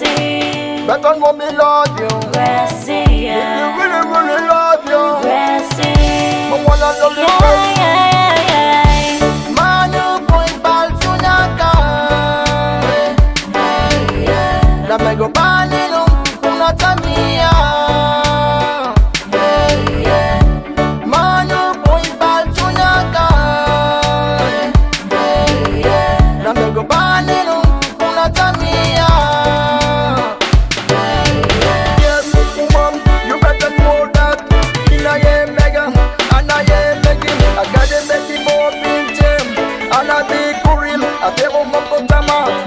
Mercy. Better know me, Lord, you. Mercy, yeah. If you really, really love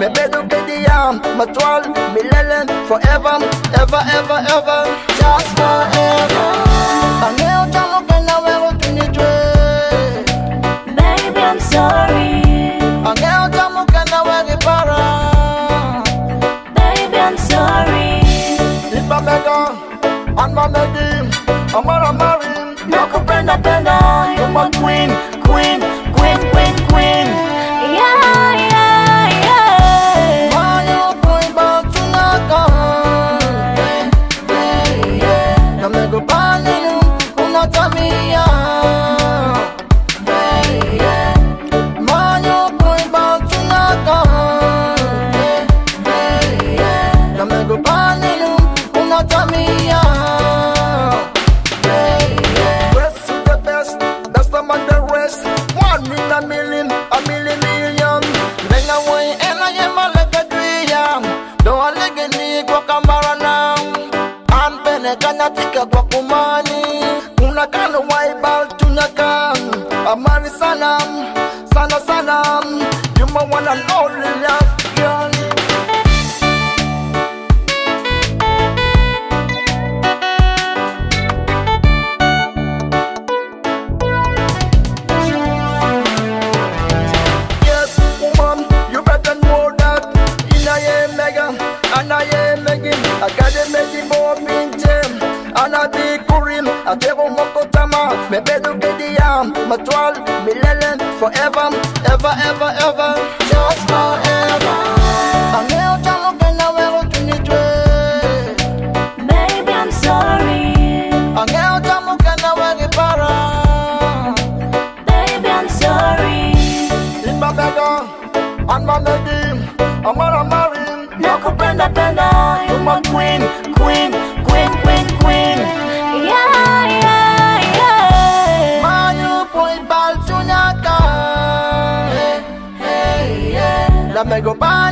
Me better get the yam, my me lelen, forever, ever, ever, ever. Just forever. And now, Jamo, can I wear what you need to Baby, I'm sorry. And now, Jamo, can I wear the para? Baby, I'm sorry. If I beg her, and my a million, a million million. Venga wey ena yema leke duyan Doa lege ni kwa kambara na Anpene kanya tika kwa kumani Una kano waibal A Amari sana, sana sana You my one and only love gem. And a big kurim, I tell you, Mokotama. Me better get the yam, my twirl, me lelen, forever, ever, ever, ever. Just forever. And now, Jamo, can I wear what you need to Baby, I'm sorry. And now, Jamo, can para baby i'm sorry. If my beggar, uh, and I'm gonna marry him. Nakupenda penda, you're my queen, queen, Mego banino una tamia